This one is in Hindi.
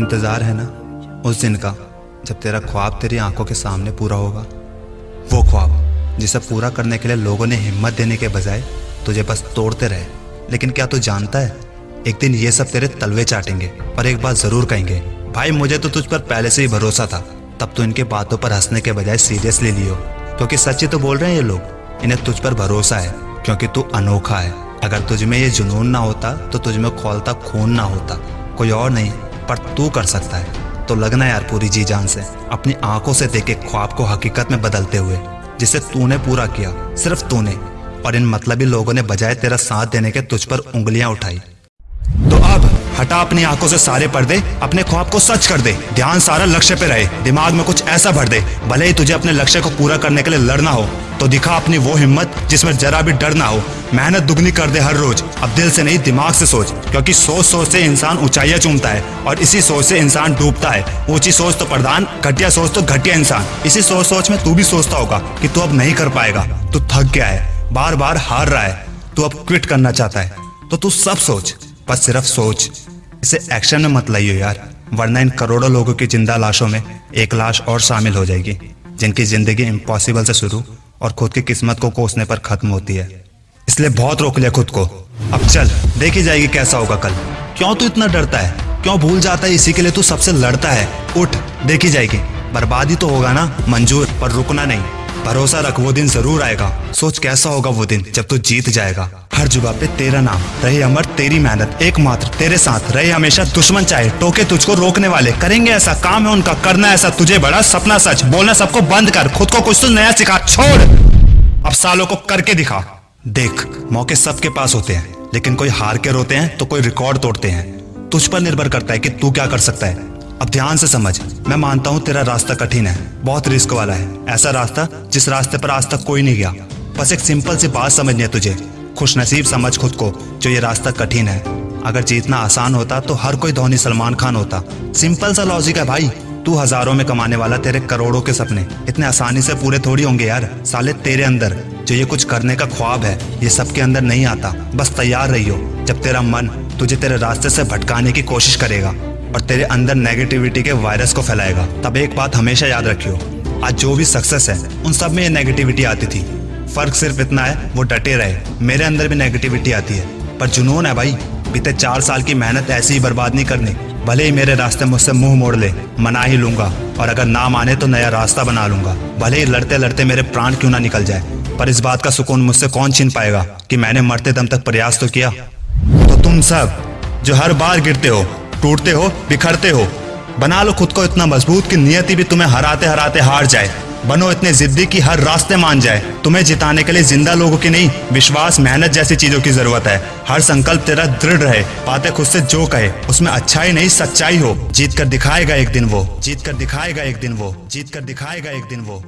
इंतज़ार है ना? उस दिन का, जब तेरा ख्वाब तेरी आँखों के सामने पूरा होगा। वो ख्वाब, जिसे पूरा करने के लिए लोगों ने हिम्मत देने के बजाय तुझे बस तोड़ते रहे। लेकिन क्या तू जानता है? एक दिन ये सब तेरे तलवे चाटेंगे, पर एक बात ज़रूर कहेंगे। भाई, मुझे तो तुझ पर पहले से ही भरोसा था। तब तो इनके बातों पर हंसने के बजाय सीरियसली लियो। क्योंकि सच्ची तो बोल रहे हैं ये लोग, इन्हें तुझ पर भरोसा है, क्योंकि तू अनोखा है। अगर तुझ में ये जुनून ना होता तो तुझ में खोलता खून ना होता। कोई और नहीं। पर तू कर सकता है। तो लगना यार पूरी जी जान से, अपनी आँखों से देखे ख्वाब को हकीकत में बदलते हुए, जिसे तूने पूरा किया, सिर्फ़ तूने, और इन मतलबी लोगों ने बजाय तेरा साथ देने के तुझ पर उंगलियाँ उठाई। तो अब, हटा अपनी आँखों से सारे पर्दे, अपने ख्वाब को सच कर दे, ध्यान सारा लक्ष्य पे रहे, दिमाग में कुछ ऐसा भर दे, भले ही तुझे अपने लक्ष्य को पूरा करने के लिए लड़ना हो। तो दिखा अपनी वो हिम्मत जिसमें जरा भी डर ना हो। मेहनत दुगनी कर दे हर रोज। अब दिल से नहीं, दिमाग से सोच। क्योंकि सोच सोच से इंसान ऊंचाइयाँ चूमता है और इसी सोच से इंसान डूबता है। ऊँची सोच तो प्रधान, घटिया सोच तो घटिया इंसान। इसी सोच सोच में तू भी सोचता होगा कि तू अब नहीं कर पाएगा। तू थक गया है बार बार हार रहा है। तू अब क्विट करना चाहता है। तो तू सब सोच, बस सिर्फ़ सोच। इसे एक्शन में मत लाइयो यार, वरना इन करोड़ों लोगों की ज़िंदा लाशों में एक लाश और शामिल हो जाएगी, जिनकी ज़िंदगी इम्पॉसिबल से शुरू और खुद की किस्मत को कोसने पर खत्म होती है। इसलिए बहुत रोक लिया खुद को। अब चल, देखी जाएगी कैसा होगा कल। क्यों तू इतना डरता है? क्यों भूल जाता है? इसी के लिए तू सबसे लड़ता है। उठ, देखी जाएगी। बर्बादी तो होगा ना, मंजूर, पर रुकना नहीं। भरोसा रख, वो दिन ज़रूर आएगा। सोच कैसा होगा वो दिन, जब तू जीत जाएगा। हर जुबा पे तेरा नाम, रहे अमर, तेरी मेहनत, एकमात्र तेरे साथ। रहे हमेशा दुश्मन चाहे, टोके तुझको रोकने वाले। करेंगे ऐसा काम है उनका, करना ऐसा तुझे बड़ा सपना सच। बोलना सबको बंद कर, खुद को कुछ तो नया सिखा, छोड़। अब सालों को करके दिखा। देख, मौके सबके पास होते हैं, लेकिन कोई हार के रोते हैं तो कोई रिकॉर्ड तोड़ते हैं। तुझ पर निर्भर करता है कि तू क्या कर सकता है। अब ध्यान से समझ। मैं मानता हूँ तेरा रास्ता कठिन है, बहुत रिस्क वाला है। ऐसा रास्ता जिस रास्ते पर आज तक कोई नहीं गया। बस एक सिंपल सी बात समझनी है तुझे। खुश नसीब समझ खुद को जो ये रास्ता कठिन है। अगर जीतना आसान होता तो हर कोई धोनी सलमान खान होता। सिंपल सा लॉजिक है भाई। तू हज़ारों में कमाने वाला तेरे करोड़ों के सपने। इतने आसानी से पूरे थोड़ी होंगे यार। साले तेरे अंदर, जो ये कुछ करने का ख्वाब है, ये सबके अंदर नहीं आता। बस तैयार रहियो। जब तेरा मन तुझे तेरे रास्ते से भटकाने की कोशिश करेगा। और तेरे अंदर नेगेटिविटी के वायरस को फैलाएगा। तब एक बात हमेशा याद रखियो, आज जो भी सक्सेस है, उन सब में ये नेगेटिविटी आती थी। फ़र्क सिर्फ़ इतना है, वो डटे रहे। मेरे अंदर भी नेगेटिविटी आती है। पर जुनून है भाई, बीते चार साल की मेहनत ऐसी ही बर्बाद नहीं करनी। भले ही मेरे रास्ते मुझसे मुँह मोड़ ले, मना ही लूँगा। और अगर ना माने तो नया रास्ता बना लूँगा। भले ही लड़ते लड़ते मेरे प्राण क्यों ना निकल जाए। पर इस बात का सुकून मुझसे कौन छीन पाएगा कि मैंने मरते दम तक प्रयास तो किया? तो तुम सब, जो हर बार गिरते हो टूटते हो, बिखरते हो। बना लो खुद को इतना मज़बूत कि नियति भी तुम्हें हराते हराते हार जाए। बनो इतने जिद्दी कि हर रास्ते मान जाए। तुम्हें जिताने के लिए ज़िंदा लोगों की नहीं, विश्वास, मेहनत जैसी चीज़ों की ज़रूरत है। हर संकल्प तेरा दृढ़ रहे, बातें खुद से जो कहे, उसमें अच्छाई नहीं, सच्चाई हो। जीत कर दिखाएगा एक दिन वो जीत कर दिखाएगा एक दिन वो जीत कर दिखाएगा एक दिन वो।